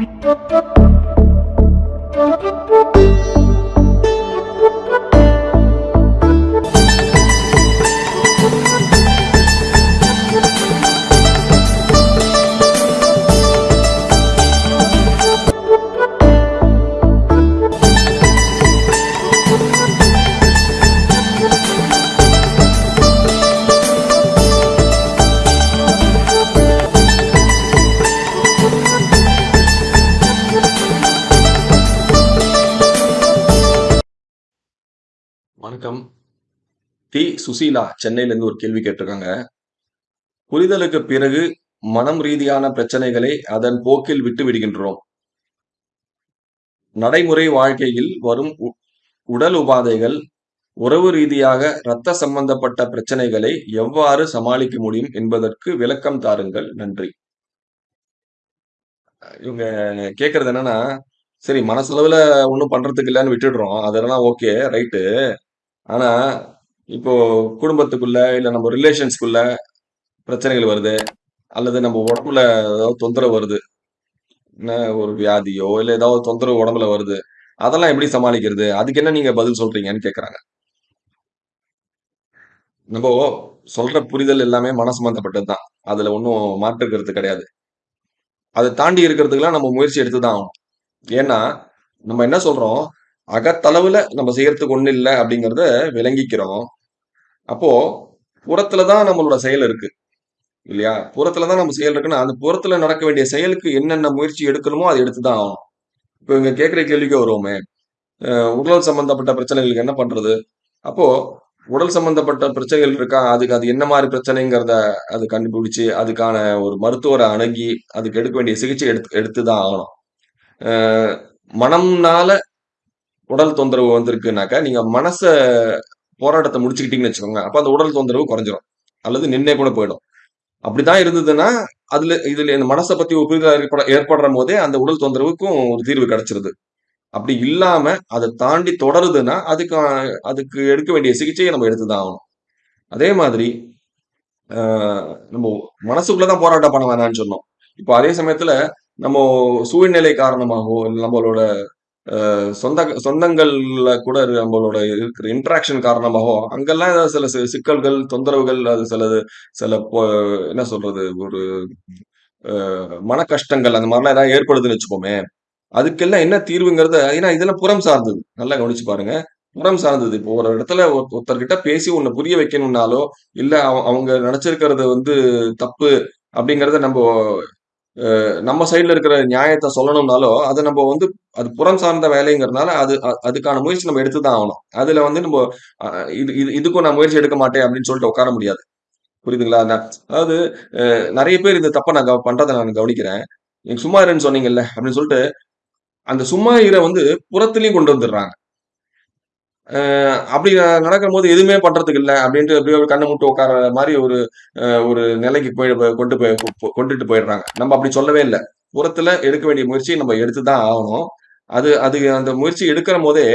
Thank you. வணக்கம். தி சுசீலா சென்னையிலேருந்து ஒரு கேள்வி கேட்டிருக்காங்க. புரிதலுக்கு பிறகு மனம் ரீதியான பிரச்சனைகளை அதன் போக்கில் விட்டு விடுகின்றோம். நடைமுறை வாழ்க்கையில் வரும் உடல் உபாதைகள் உறவு ரீதியாக இரத்த சம்பந்தப்பட்ட பிரச்சனைகளை எவ்வாறு சமாளிக்க முடியும் என்பதற்கு விளக்கம் தாருங்கள். நன்றி. இவங்க கேட்கறது என்னன்னா சரி மனசளவுல ஒன்றும் பண்றதுக்கு இல்லைன்னு விட்டுடுறோம். அதெல்லாம் ஓகே ரைட்டு. ஆனா இப்போ குடும்பத்துக்குள்ள இல்ல நம்ம ரிலேஷன்ஸ்க்குள்ள பிரச்சனைகள் வருது அல்லது நம்ம உடம்புல ஏதாவது தொந்தரவு வருது என்ன ஒரு வியாதியோ இல்ல ஏதாவது தொந்தரவு உடம்புல வருது அதெல்லாம் எப்படி சமாளிக்கிறது? அதுக்கு என்ன நீங்க பதில் சொல்றீங்கன்னு கேக்குறாங்க. நம்ம சொல்ற புரிதல் எல்லாமே மன சம்பந்தப்பட்டது தான் அதுல ஒன்றும் மாற்றுக்கிறது கிடையாது. அதை தாண்டி இருக்கிறதுக்கெல்லாம் நம்ம முயற்சி எடுத்து தான் ஆகணும். ஏன்னா நம்ம என்ன சொல்றோம்? அகத்தளவுல நம்ம செய்யறதுக்கு ஒண்ணு இல்லை அப்படிங்கிறத விளங்கிக்கிறோம். அப்போ புறத்துல தான் நம்மளோட செயல் இருக்கு. இல்லையா? புறத்துல தான் நம்ம செயல் இருக்குன்னா அந்த புறத்துல நடக்க வேண்டிய செயலுக்கு என்னென்ன முயற்சி எடுக்கணுமோ அதை எடுத்து தான் ஆகணும். இப்போ இங்க கேட்குற கேள்விக்கு வருவோமே. அஹ் உடல் சம்பந்தப்பட்ட பிரச்சனைகளுக்கு என்ன பண்றது? அப்போ உடல் சம்பந்தப்பட்ட பிரச்சனைகள் இருக்கா? அதுக்கு அது என்ன மாதிரி பிரச்சனைங்கிறத அது கண்டுபிடிச்சு அதுக்கான ஒரு மருத்துவரை அணுகி அதுக்கு எடுக்க வேண்டிய சிகிச்சை எடுத்து எடுத்து தான் ஆகணும். மனம்னால உடல் தொந்தரவு வந்திருக்குனாக்கா நீங்க மனச போராட்டத்தை முடிச்சுக்கிட்டீங்கன்னு வச்சுக்கோங்க அப்ப அந்த உடல் தொந்தரவு குறைஞ்சிரும். அல்லது நின்னே கூட போயிடும். அப்படிதான் இருந்ததுன்னா அதுல இதுல இந்த மனசை பத்தி ஒரு புரிதல் ஏற்பட ஏற்படுற போதே அந்த உடல் தொந்தரவுக்கும் ஒரு தீர்வு கிடைச்சிருது. அப்படி இல்லாம அதை தாண்டி தொடருதுன்னா அதுக்கு அதுக்கு எடுக்க வேண்டிய சிகிச்சையை நம்ம எடுத்துதான் ஆகணும். அதே மாதிரி ஆஹ் நம்ம மனசுக்குள்ளதான் போராட்டம் பண்ண வேணாம்னு சொன்னோம். இப்போ அதே சமயத்துல நம்ம சூழ்நிலை காரணமாகவோ நம்மளோட சொந்த சொந்தங்கள்ல கூட நம்மளோட இருக்கிற இன்ட்ராக்ஷன் காரணமாகவோ அங்கெல்லாம் ஏதாவது சில சிக்கல்கள் தொந்தரவுகள் அது சிலது சில என்ன சொல்றது ஒரு மன கஷ்டங்கள் அந்த மாதிரிலாம் ஏதாவது ஏற்படுதுன்னு வச்சுக்கோமே அதுக்கெல்லாம் என்ன தீர்வுங்கிறத ஏன்னா இதெல்லாம் புறம் சார்ந்தது. நல்லா கவனிச்சு பாருங்க. புறம் சார்ந்தது. இப்போ ஒரு இடத்துல ஒருத்தர்கிட்ட பேசி உன்னை புரிய வைக்கணும்னாலோ இல்ல அவ- அவங்க நினைச்சிருக்கிறது வந்து தப்பு அப்படிங்கறத நம்ம நம்ம சைடில் இருக்கிற நியாயத்தை சொல்லணும்னாலோ அதை நம்ம வந்து அது புறம் சார்ந்த வேலைங்கிறதுனால அது அதுக்கான முயற்சி நம்ம எடுத்து தான் ஆகணும். அதில் வந்து நம்ம இது இது இதுக்கும் நான் முயற்சி எடுக்க மாட்டேன் அப்படின்னு சொல்லிட்டு உட்கார முடியாது. புரியுதுங்களா? நான் அதாவது நிறைய பேர் இந்த தப்பை நான் பண்ணுறதை நான் கவனிக்கிறேன். நீங்கள் சும்மா இருன்னு சொன்னீங்கல்ல அப்படின்னு சொல்லிட்டு அந்த சும்மா ஈரை வந்து புறத்துலேயும் கொண்டு வந்துடுறாங்க. அஹ் அப்படி நடக்கும்போது எதுவுமே பண்றதுக்கு இல்லை அப்படின்ட்டு அப்படியே ஒரு கண்ணை மூட்டு உட்கார மாதிரி ஒரு அஹ் ஒரு நிலைக்கு போய் கொண்டு போய் கொண்டுட்டு போயிடுறாங்க. நம்ம அப்படி சொல்லவே இல்லை. புறத்துல எடுக்க வேண்டிய முயற்சியை நம்ம எடுத்து தான் ஆகணும். அது அது அந்த முயற்சி எடுக்கிற போதே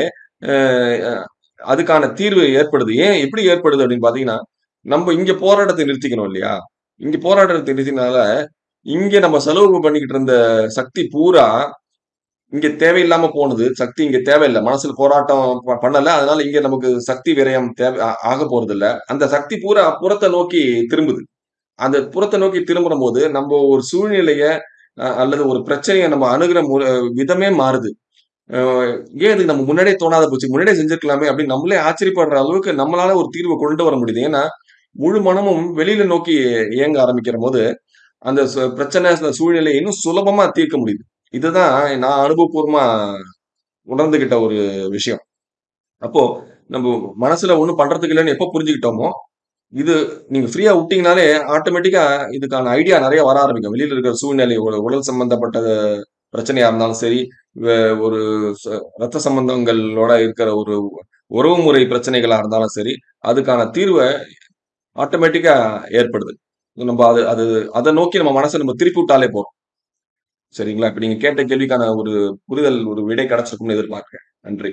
அதுக்கான தீர்வு ஏற்படுது. ஏன் எப்படி ஏற்படுது அப்படின்னு பாத்தீங்கன்னா நம்ம இங்க போராட்டத்தை நிறுத்திக்கணும் இல்லையா? இங்க போராட்டத்தை நிறுத்தினால இங்க நம்ம செலவு பண்ணிக்கிட்டு இருந்த சக்தி பூரா இங்க தேவையில்லாம போனது சக்தி இங்க தேவையில்லை. மனசுல போராட்டம் பண்ணல. அதனால இங்க நமக்கு சக்தி விரயம் தேவை ஆக போறது இல்ல அந்த சக்தி பூரா புறத்தை நோக்கி திரும்புது. அந்த புறத்தை நோக்கி திரும்புற போது நம்ம ஒரு சூழ்நிலைய அல்லது ஒரு பிரச்சனையை நம்ம அணுகிற விதமே மாறுது. ஏன் நம்ம முன்னாடியே தோணாத போச்சு? முன்னாடியே செஞ்சிருக்கலாமே அப்படின்னு நம்மளே ஆச்சரியப்படுற அளவுக்கு நம்மளால ஒரு தீர்வை கொண்டு வர முடியுது. ஏன்னா முழு மனமும் வெளியில நோக்கி இயங்க ஆரம்பிக்கிற போது அந்த சு- பிரச்சனை சூழ்நிலையை இன்னும் சுலபமா தீர்க்க முடியுது. இதுதான் நான் அனுபவபூர்வமா உணர்ந்துகிட்ட ஒரு விஷயம். அப்போ நம்ம மனசுல ஒன்றும் பண்றதுக்கு இல்லைன்னு எப்போ புரிஞ்சுக்கிட்டோமோ இது நீங்க ஃப்ரீயா விட்டீங்கனாலே ஆட்டோமேட்டிக்கா இதுக்கான ஐடியா நிறைய வர ஆரம்பிக்கும். வெளியில இருக்கிற சூழ்நிலை ஒரு உடல் சம்பந்தப்பட்ட பிரச்சனையா இருந்தாலும் சரி வே- ஒரு ச- ரத்த சம்பந்தங்களோட இருக்கிற ஒரு உறவு முறை பிரச்சனைகளா இருந்தாலும் சரி அதுக்கான தீர்வை ஆட்டோமேட்டிக்கா ஏற்படுது. நம்ம அது அது அதை நோக்கி நம்ம மனசை நம்ம திருப்பி விட்டாலே போதும். சரிங்களா? இப்ப நீங்க கேட்ட கேள்விக்கான ஒரு புரிதல் ஒரு விடை கிடைச்சிருக்கும்னு எதிர்பார்க்கிறேன். நன்றி.